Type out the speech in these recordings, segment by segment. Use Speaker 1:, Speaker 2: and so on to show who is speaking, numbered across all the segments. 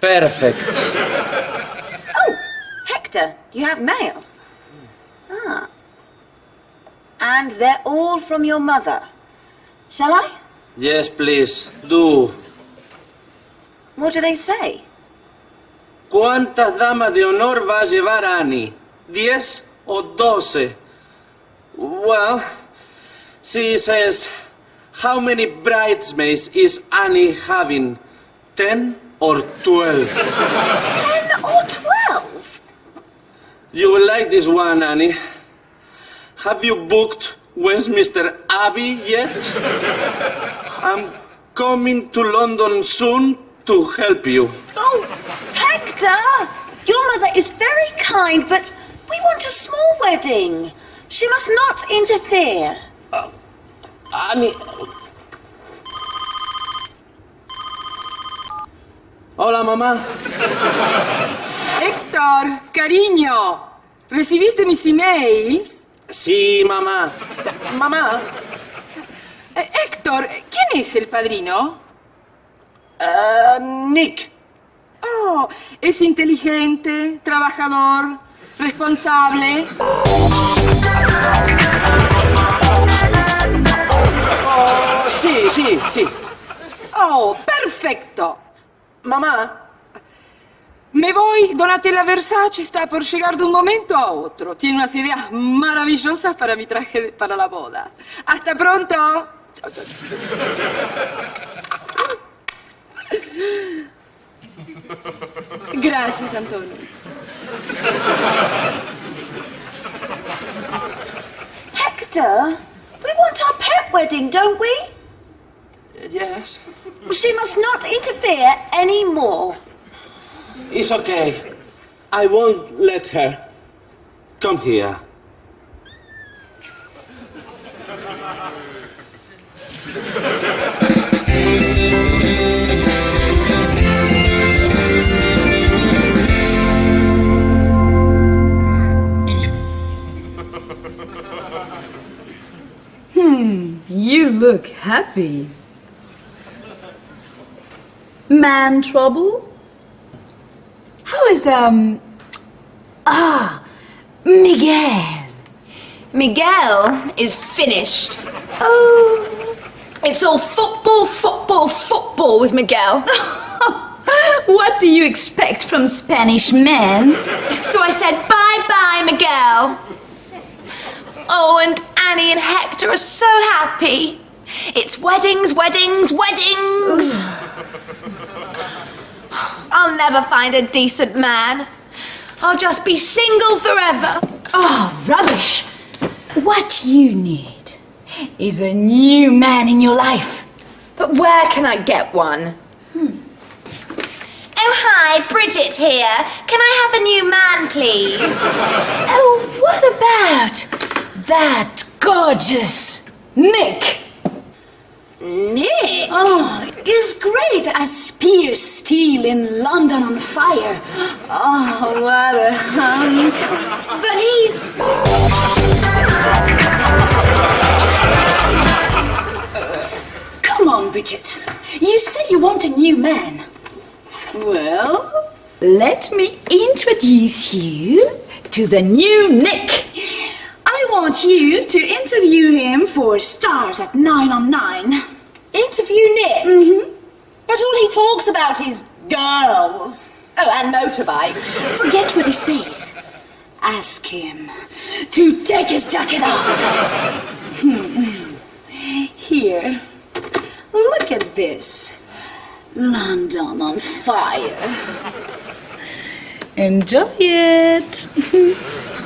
Speaker 1: Perfect.
Speaker 2: Oh, Hector, you have mail. Ah. And they're all from your mother. Shall I?
Speaker 1: Yes, please, do.
Speaker 2: What do they say?
Speaker 1: ¿Cuántas damas de honor va a llevar Annie? ¿Diez o doce? Well, she says, how many bridesmaids is Annie having? Ten or twelve?
Speaker 2: Ten or twelve?
Speaker 1: You will like this one, Annie. Have you booked Westminster Abbey yet? I'm coming to London soon to help you.
Speaker 2: Oh, Hector! Your mother is very kind, but we want a small wedding. She must not interfere.
Speaker 1: Uh, Annie. Hola, mamá.
Speaker 3: Héctor, cariño, ¿recibiste mis emails?
Speaker 1: Sí, mamá. Mamá.
Speaker 3: Eh, Héctor, ¿quién es el padrino?
Speaker 1: Ah, Nick.
Speaker 3: Oh, es inteligente, trabajador, responsable.
Speaker 1: Oh, sí, sí, sí.
Speaker 3: Oh, perfecto.
Speaker 1: Mamá.
Speaker 3: Me voy, Donatella Versace está por llegar de un momento a otro. Tiene unas ideas maravillosas para mi traje para la boda. Hasta pronto. Chao, chao. Gracias, Antonio.
Speaker 2: Hector, we want our pet wedding, don't we?
Speaker 1: Yes.
Speaker 2: She must not interfere any more.
Speaker 1: It's okay. I won't let her. Come here.
Speaker 4: hmm, You look happy. Man trouble? How is, um. Ah, Miguel.
Speaker 5: Miguel is finished.
Speaker 4: Oh.
Speaker 5: It's all football, football, football with Miguel.
Speaker 4: What do you expect from Spanish men?
Speaker 5: So I said, bye bye, Miguel. Oh, and Annie and Hector are so happy. It's weddings, weddings, weddings. I'll never find a decent man. I'll just be single forever.
Speaker 4: Oh, rubbish. What you need is a new man in your life.
Speaker 5: But where can I get one? Hmm. Oh, hi, Bridget here. Can I have a new man, please?
Speaker 4: Oh, what about that gorgeous Nick?
Speaker 2: Nick?
Speaker 4: Oh, is great as Pierce Steele in London on fire. Oh, what a hunk.
Speaker 5: But he's.
Speaker 4: Come on, Bridget. You say you want a new man. Well, let me introduce you to the new Nick. I want you to interview him for Stars at 9 on 9.
Speaker 5: Interview Nick? Mm-hmm. But all he talks about is girls. Oh, and motorbikes.
Speaker 4: Forget what he says. Ask him to take his jacket off. Hmm. Here, look at this. London on fire. Enjoy it.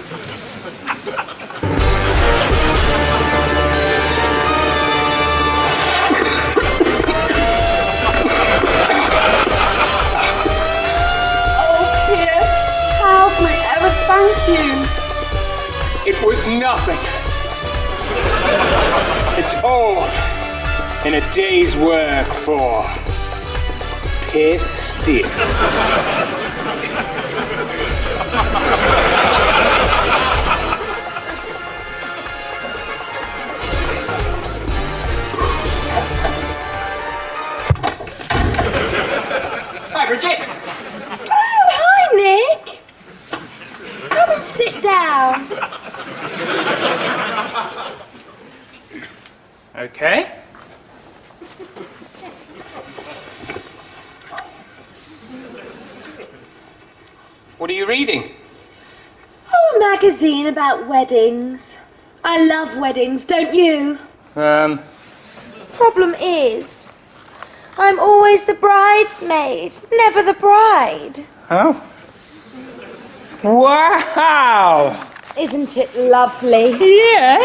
Speaker 6: was nothing. It's all in a day's work for Pierce Steele.
Speaker 2: About weddings. I love weddings, don't you?
Speaker 6: Um,
Speaker 5: Problem is, I'm always the bridesmaid, never the bride.
Speaker 6: oh. Wow!
Speaker 5: Isn't it lovely?
Speaker 6: Yeah!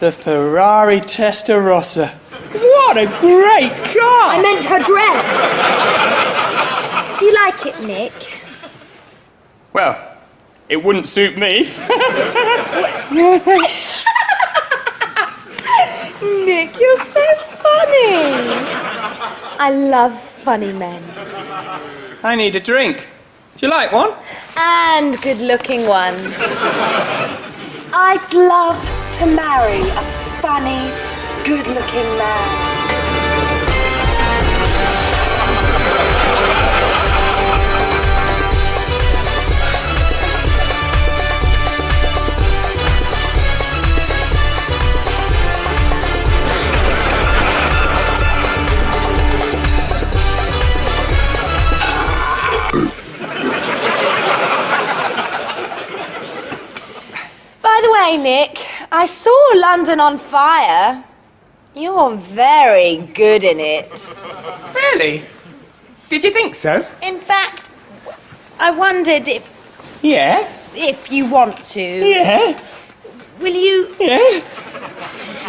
Speaker 6: The Ferrari Testarossa. What a great car!
Speaker 5: I meant her dress. Do you like it, Nick?
Speaker 6: Well, it wouldn't suit me.
Speaker 5: Nick, you're so funny. I love funny men.
Speaker 6: I need a drink. Do you like one?
Speaker 5: And good looking ones.
Speaker 2: I'd love to marry a funny, good looking man.
Speaker 5: By Nick, I saw London on fire. You're very good in it.
Speaker 6: Really? Did you think so?
Speaker 5: In fact, I wondered if
Speaker 6: Yeah.
Speaker 5: if you want to.
Speaker 6: Yeah.
Speaker 5: Will you
Speaker 6: Yeah.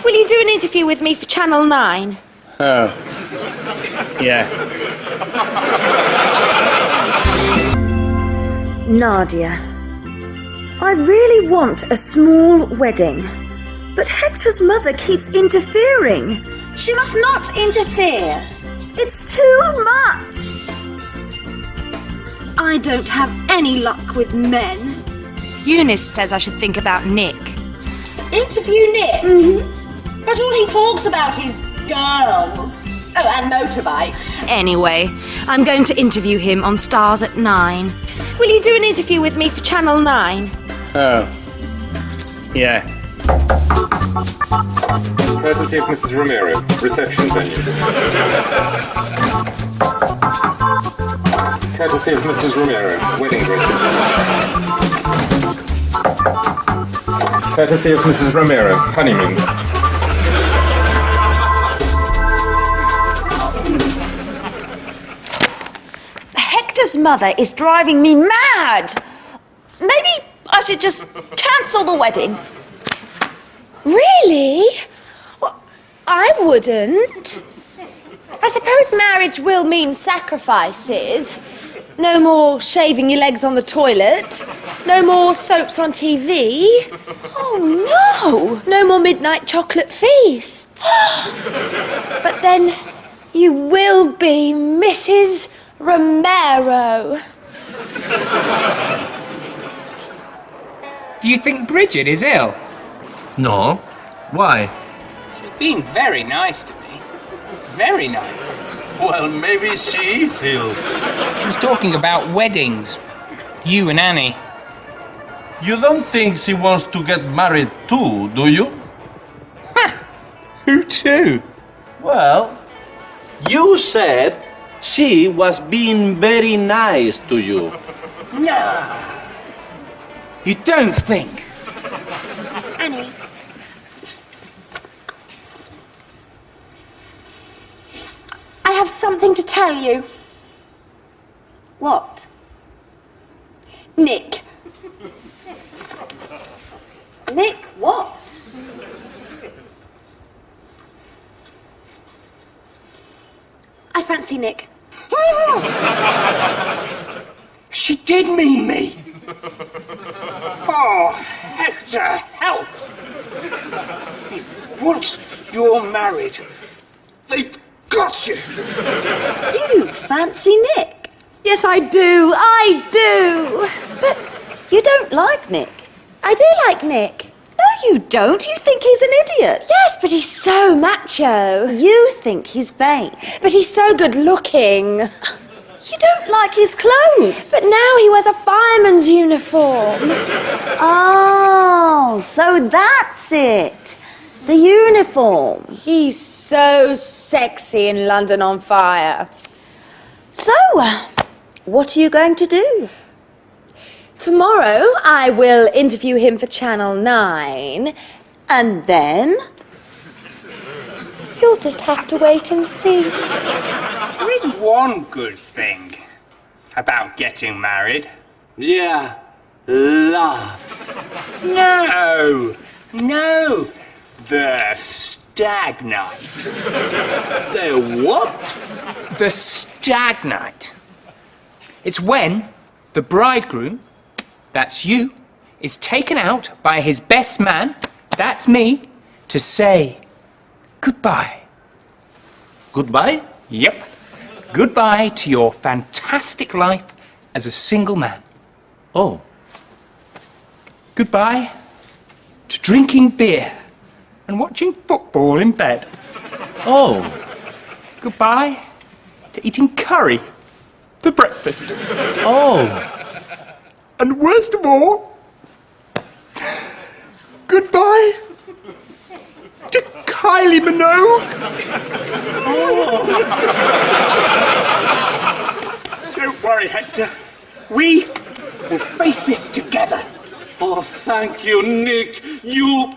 Speaker 5: will you do an interview with me for Channel 9?
Speaker 6: Oh. Yeah.
Speaker 2: Nadia, I really want a small wedding. But Hector's mother keeps interfering. She must not interfere. It's too much. I don't have any luck with men.
Speaker 4: Eunice says I should think about Nick.
Speaker 2: Interview Nick? Mm-hmm. But all he talks about is girls. Oh, and motorbikes.
Speaker 4: Anyway, I'm going to interview him on Stars at Nine.
Speaker 5: Will you do an interview with me for Channel 9?
Speaker 6: Oh. Yeah. Courtesy of Mrs. Romero, reception venue. Courtesy of Mrs. Romero, wedding dresses. Courtesy of Mrs. Romero, honeymoon.
Speaker 2: Hector's mother is driving me mad. Should just cancel the wedding.
Speaker 5: Really? Well, I wouldn't. I suppose marriage will mean sacrifices. No more shaving your legs on the toilet. No more soaps on TV. Oh no! No more midnight chocolate feasts. but then you will be Mrs. Romero.
Speaker 7: Do you think Bridget is ill?
Speaker 1: No. Why?
Speaker 7: She's been very nice to me. Very nice.
Speaker 1: Well, maybe she is ill.
Speaker 7: She was talking about weddings. You and Annie.
Speaker 1: You don't think she wants to get married too, do you?
Speaker 7: Who to?
Speaker 1: Well, you said she was being very nice to you.
Speaker 7: No. You don't think?
Speaker 2: Annie. I have something to tell you. What? Nick. Nick, what? I fancy Nick.
Speaker 7: She did mean me. Oh, Hector, help! Once you're married, they've got you.
Speaker 2: Do you fancy Nick?
Speaker 5: Yes, I do. I do.
Speaker 2: But you don't like Nick.
Speaker 5: I do like Nick.
Speaker 2: No, you don't. You think he's an idiot.
Speaker 5: Yes, but he's so macho.
Speaker 2: You think he's vain.
Speaker 5: But he's so good looking.
Speaker 2: You don't like his clothes.
Speaker 5: But now he wears a fireman's uniform.
Speaker 2: Oh, so that's it. The uniform.
Speaker 5: He's so sexy in London on Fire.
Speaker 2: So, uh, what are you going to do?
Speaker 5: Tomorrow I will interview him for Channel 9, and then. You'll just have to wait and see.
Speaker 7: There is one good thing about getting married.
Speaker 1: Yeah, love.
Speaker 7: No, no, the stag night.
Speaker 1: The what?
Speaker 7: The stag night. It's when the bridegroom, that's you, is taken out by his best man, that's me, to say goodbye.
Speaker 1: Goodbye?
Speaker 7: Yep. Goodbye to your fantastic life as a single man.
Speaker 1: Oh,
Speaker 7: Goodbye to drinking beer and watching football in bed.
Speaker 1: oh,
Speaker 7: Goodbye to eating curry for breakfast.
Speaker 1: oh.
Speaker 7: And worst of all, goodbye Kylie Minogue. Don't worry, Hector. We will face this together.
Speaker 1: Oh, thank you, Nick. You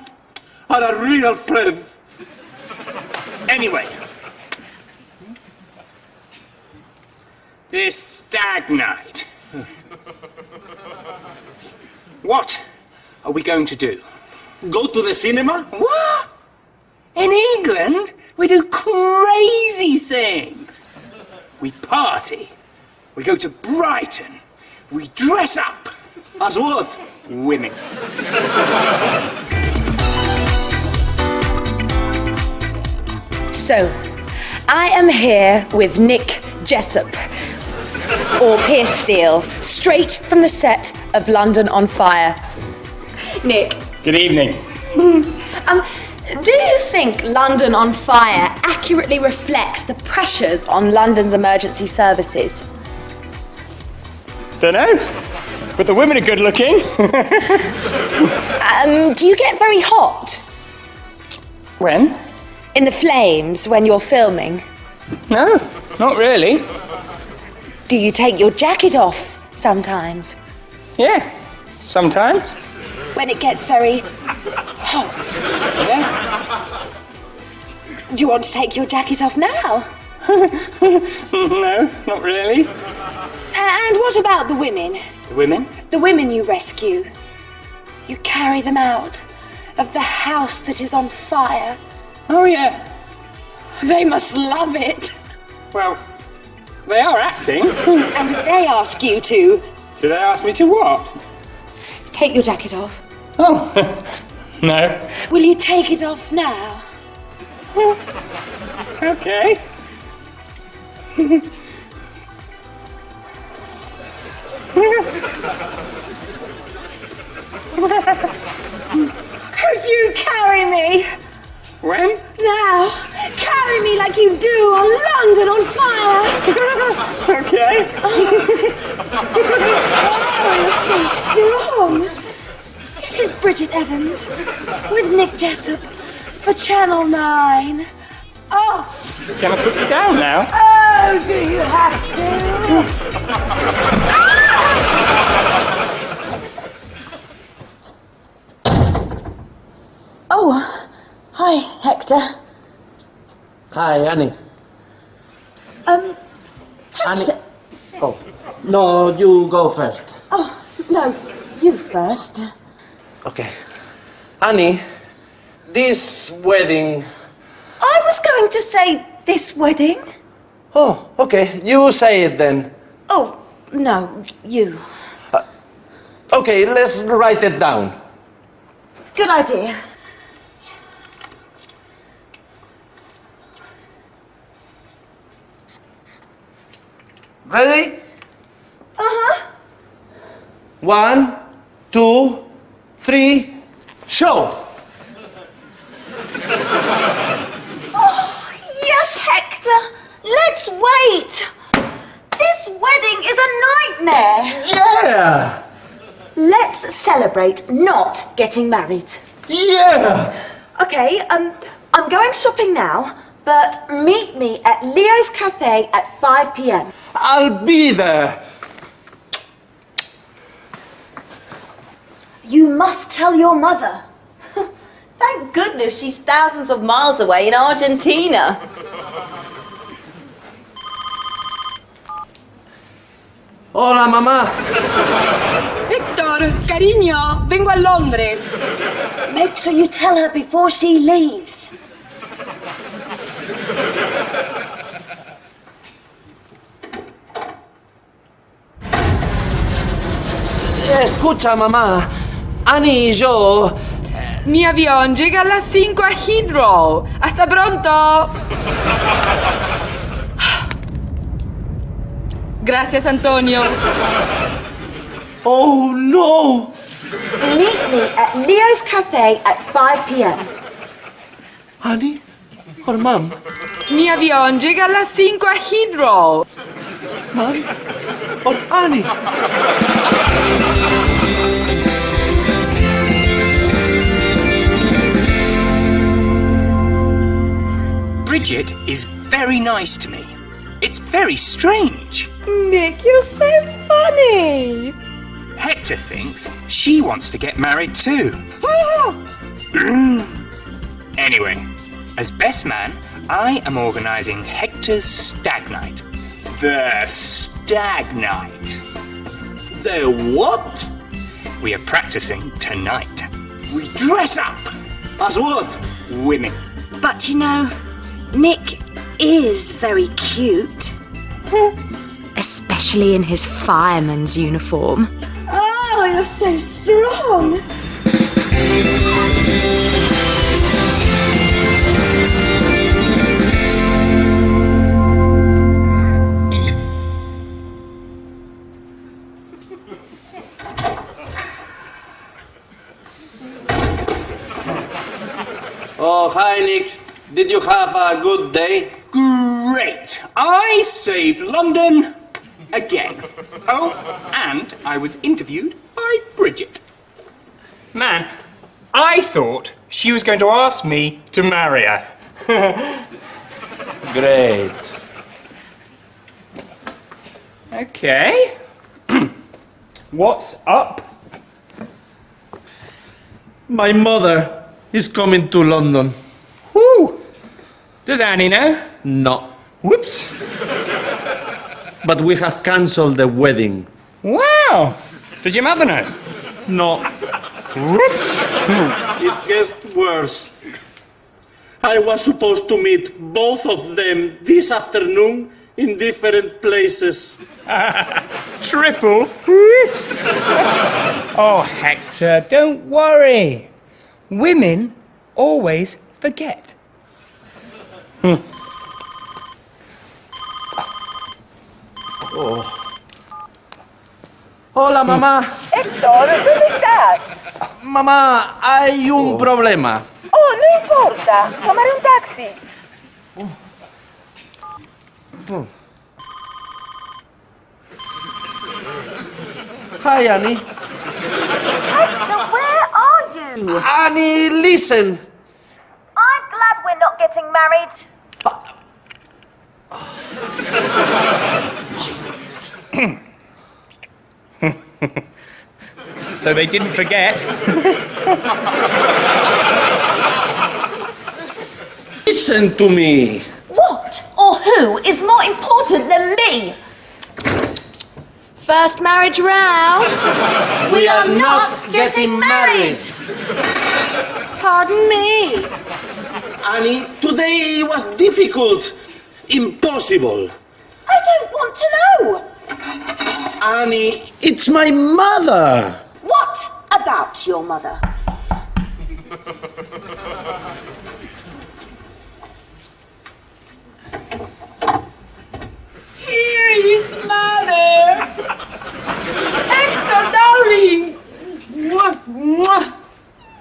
Speaker 1: are a real friend.
Speaker 7: Anyway, this stag night. What are we going to do?
Speaker 1: Go to the cinema?
Speaker 7: What? In England, we do crazy things. We party. We go to Brighton. We dress up.
Speaker 1: As what?
Speaker 7: Women.
Speaker 5: So, I am here with Nick Jessup, or Pierce Steele, straight from the set of London on Fire. Nick,
Speaker 7: Good evening.
Speaker 5: um, do you think London on Fire accurately reflects the pressures on London's emergency services?
Speaker 7: Don't know. But the women are good looking.
Speaker 5: Um, do you get very hot
Speaker 7: when?
Speaker 5: in the flames when you're filming?
Speaker 7: No, not really.
Speaker 5: Do you take your jacket off sometimes?
Speaker 7: Yeah, sometimes.
Speaker 5: When it gets very hot?
Speaker 7: Yeah.
Speaker 5: Do you want to take your jacket off now?
Speaker 7: no, not really.
Speaker 5: And what about the women?
Speaker 7: The women?
Speaker 5: The women you rescue. You carry them out of the house that is on fire.
Speaker 7: Oh, yeah.
Speaker 5: They must love it.
Speaker 7: Well, they are acting.
Speaker 5: And they ask you to
Speaker 7: Do they ask me to what?
Speaker 5: Take your jacket off.
Speaker 7: Oh, no.
Speaker 5: Will you take it off now?
Speaker 7: Okay.
Speaker 5: Could you carry me?
Speaker 7: When?
Speaker 5: Now, carry me like you do on London on fire.
Speaker 7: Okay.
Speaker 5: Oh, you're so strong. This is Bridget Evans with Nick Jessup for Channel 9. Oh,
Speaker 7: Can I put you down now?
Speaker 5: oh, do you have to? Oh, hi, Hector.
Speaker 1: Hi, Annie.
Speaker 5: Um,
Speaker 1: Annie.
Speaker 5: Hector.
Speaker 1: Oh, no, you go first.
Speaker 5: Oh, no, you first.
Speaker 1: Okay. Annie, this wedding.
Speaker 5: I was going to say this wedding.
Speaker 1: Oh, okay. You say it then.
Speaker 5: Oh, no, you.
Speaker 1: Okay, let's write it down.
Speaker 5: Good idea.
Speaker 1: Ready?
Speaker 5: Uh huh.
Speaker 1: One, two, three, show!
Speaker 5: Oh, yes, Hector. Let's wait. This wedding is a nightmare.
Speaker 1: Yeah!
Speaker 5: Let's celebrate not getting married.
Speaker 1: Yeah!
Speaker 5: Okay, um, I'm going shopping now, but meet me at Leo's Cafe at 5 pm.
Speaker 1: I'll be there.
Speaker 5: You must tell your mother. Thank goodness she's thousands of miles away in Argentina.
Speaker 1: Hola, mamá.
Speaker 3: Hector, cariño, vengo a Londres.
Speaker 2: Make sure you tell her before she leaves.
Speaker 1: Escucha, mamá. Yo...
Speaker 3: Mi avión llega a las 5 a Heathrow. Hasta pronto. Gracias, Antonio.
Speaker 1: Oh, no.
Speaker 2: Meet me at Leo's Cafe at 5 p.m.
Speaker 1: Annie? Or mom?
Speaker 3: Mi avión llega a las 5 a Heathrow.
Speaker 1: Mom? Or Annie?
Speaker 7: Bridget is very nice to me. It's very strange.
Speaker 5: Nick, you're so funny.
Speaker 7: Hector thinks she wants to get married too. anyway, as best man, I am organising Hector's stag night. The stag night.
Speaker 1: The what?
Speaker 7: We are practicing tonight. We dress up
Speaker 1: As what?
Speaker 7: women.
Speaker 2: But you know, Nick is very cute. Especially in his fireman's uniform.
Speaker 5: Oh, you're so strong.
Speaker 1: Did you have a good day?
Speaker 7: Great! I saved London again. Oh, and I was interviewed by Bridget. Man, I thought she was going to ask me to marry her.
Speaker 1: Great.
Speaker 7: Okay. What's up?
Speaker 1: My mother is coming to London.
Speaker 7: Does Annie know?
Speaker 1: No.
Speaker 7: Whoops.
Speaker 1: But we have cancelled the wedding.
Speaker 7: Wow! Did your mother know?
Speaker 1: No.
Speaker 7: Whoops.
Speaker 1: It gets worse. I was supposed to meet both of them this afternoon in different places.
Speaker 7: Triple whoops. oh, Hector, don't worry. Women always forget. Hmm.
Speaker 1: Hola, mamá.
Speaker 5: Héctor, ¿dónde estás?
Speaker 1: Mamá, hay un oh. problema.
Speaker 5: Oh, no importa. Tomaré un taxi. Oh.
Speaker 1: Hi, Annie.
Speaker 5: So where are you?
Speaker 1: Annie, listen.
Speaker 5: I'm glad we're not getting married.
Speaker 7: So they didn't forget.
Speaker 1: Listen to me.
Speaker 5: What or who is more important than me?
Speaker 2: First marriage round.
Speaker 1: We are not getting married.
Speaker 2: Pardon me.
Speaker 1: Annie, today was difficult. Impossible.
Speaker 5: I don't want to know.
Speaker 1: Annie, it's my mother.
Speaker 5: What about your mother?
Speaker 3: Here is mother. Hector, darling. Mwah, mwah.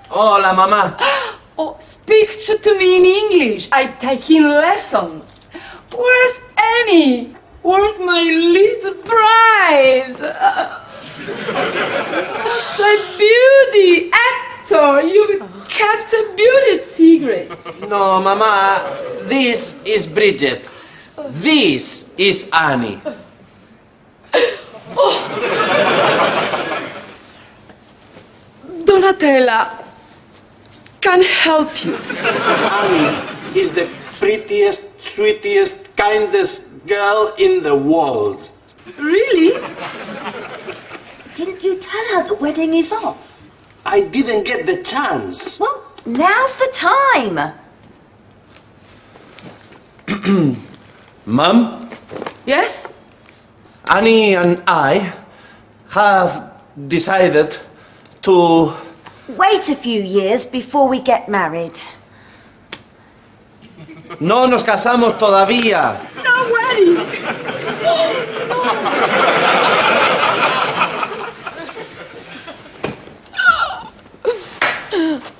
Speaker 1: Hola, mamá.
Speaker 3: Oh, speak to, to me in English. I'm taking lessons. Where's Annie? Where's my little bride? Uh, beauty! Actor, you've kept a beauty secret.
Speaker 1: No, mamá. This is Bridget. This is Annie.
Speaker 3: Donatella can help you.
Speaker 1: Annie is the prettiest, sweetest, kindest girl in the world.
Speaker 3: Really?
Speaker 2: Didn't you tell her the wedding is off?
Speaker 1: I didn't get the chance.
Speaker 2: Well, now's the time.
Speaker 1: Mum,
Speaker 3: Yes?
Speaker 1: Annie and I have decided to.
Speaker 2: Wait a few years before we get married.
Speaker 1: No nos casamos todavía.
Speaker 3: No way!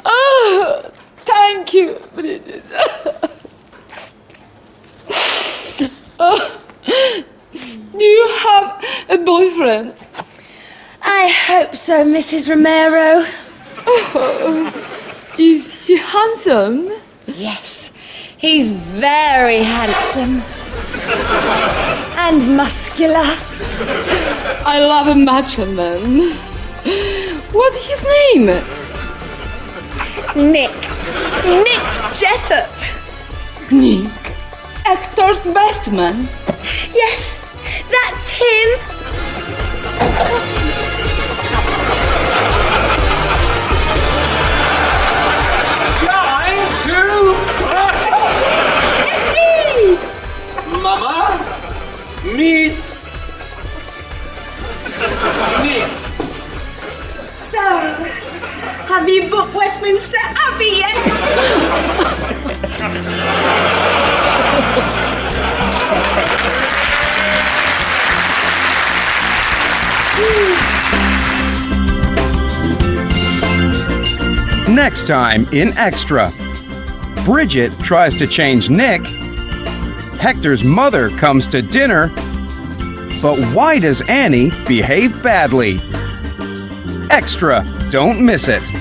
Speaker 3: Oh, thank you, Bridget. Oh, do you have a boyfriend?
Speaker 5: I hope so, Mrs. Romero.
Speaker 3: Oh, Is he handsome?
Speaker 5: Yes, he's very handsome. And muscular.
Speaker 3: I love a macho man. What's his name?
Speaker 5: Nick. Nick Jessup.
Speaker 3: Nick. Hector's best man.
Speaker 5: Yes, that's him.
Speaker 1: Meet. Nick.
Speaker 5: So, have you booked Westminster Abbey yet?
Speaker 8: Next time in Extra. Bridget tries to change Nick. Hector's mother comes to dinner. But why does Annie behave badly? Extra. Don't miss it.